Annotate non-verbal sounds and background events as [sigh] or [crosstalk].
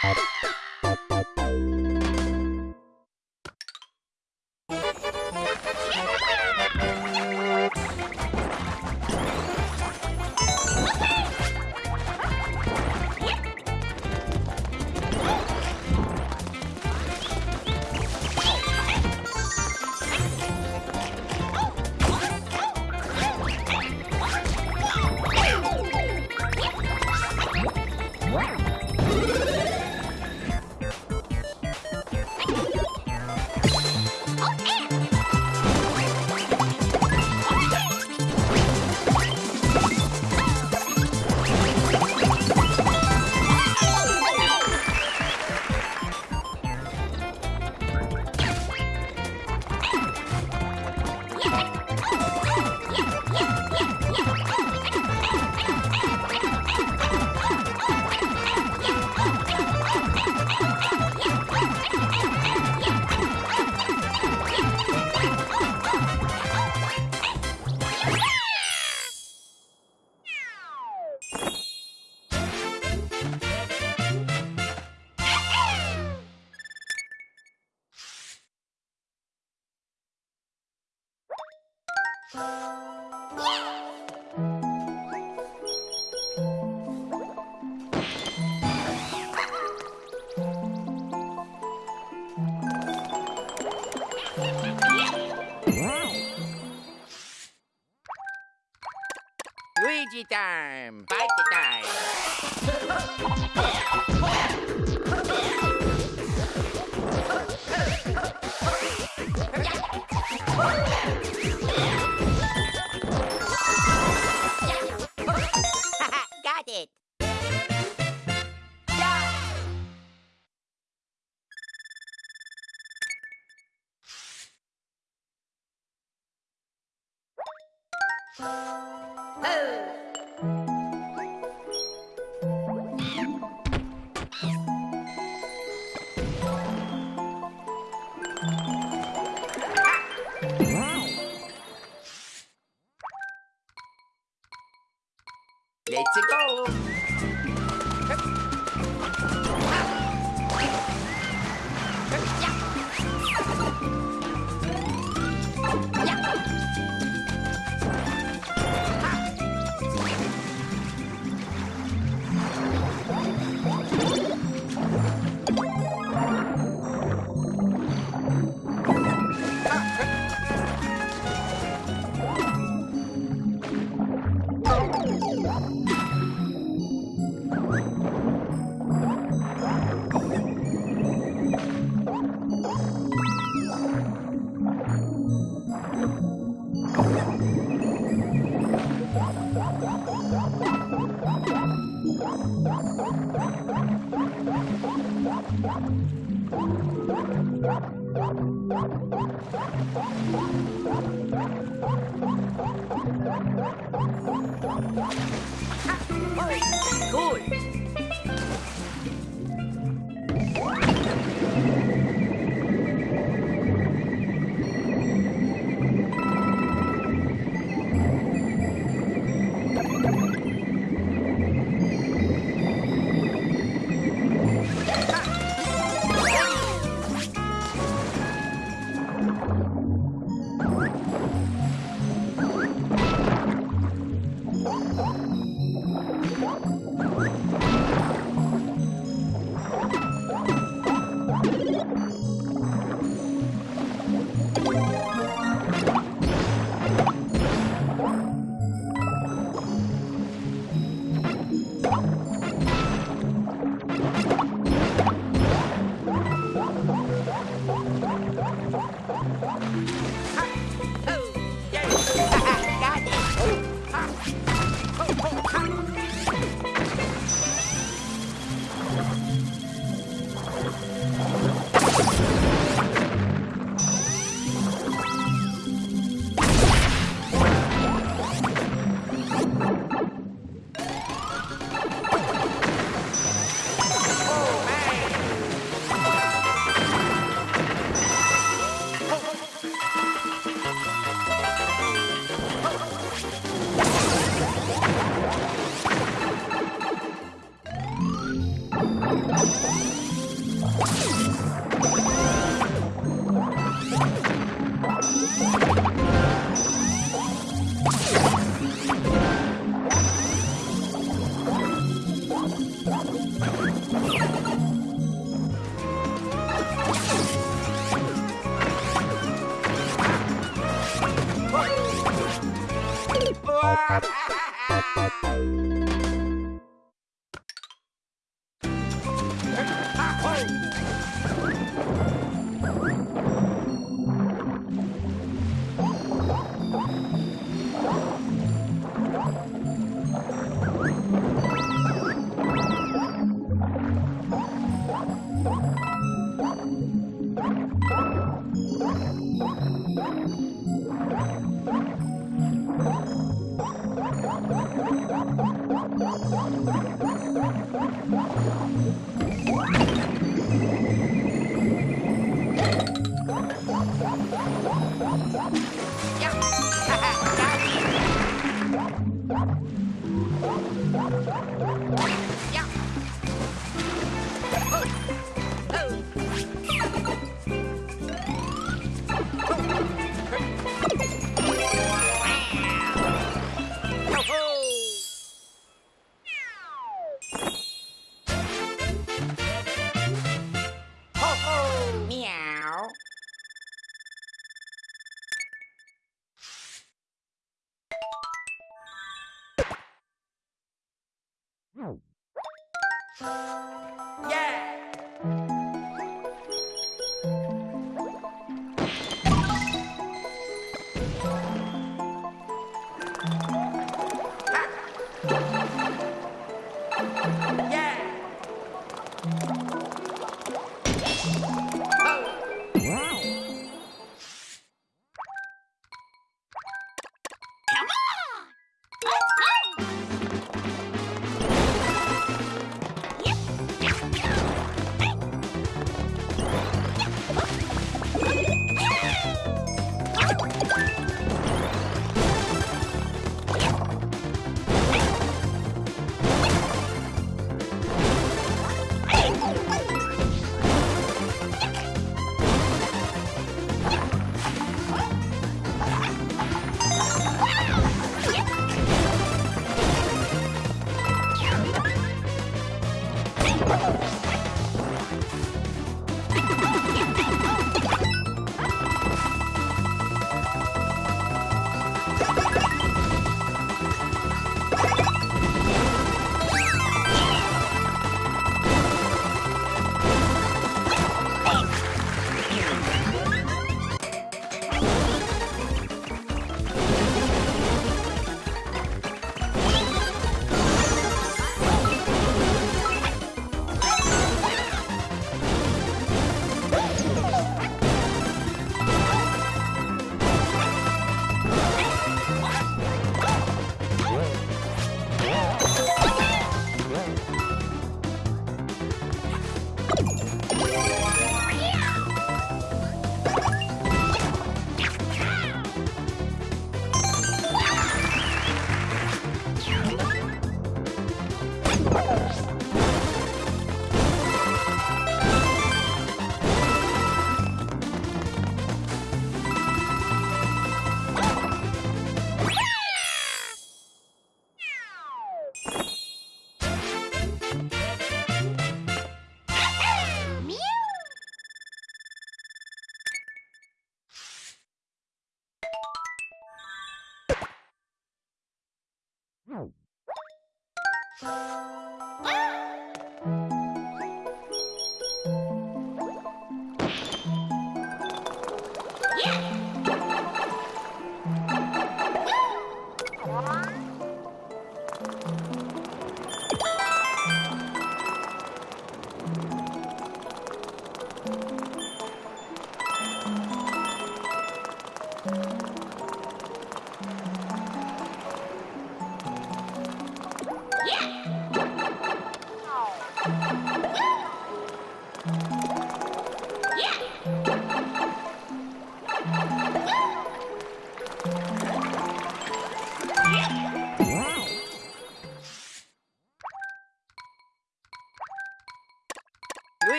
Hot. Luigi time! Bite time! [laughs] Let's go! 啊！对。パパパ。Let's go.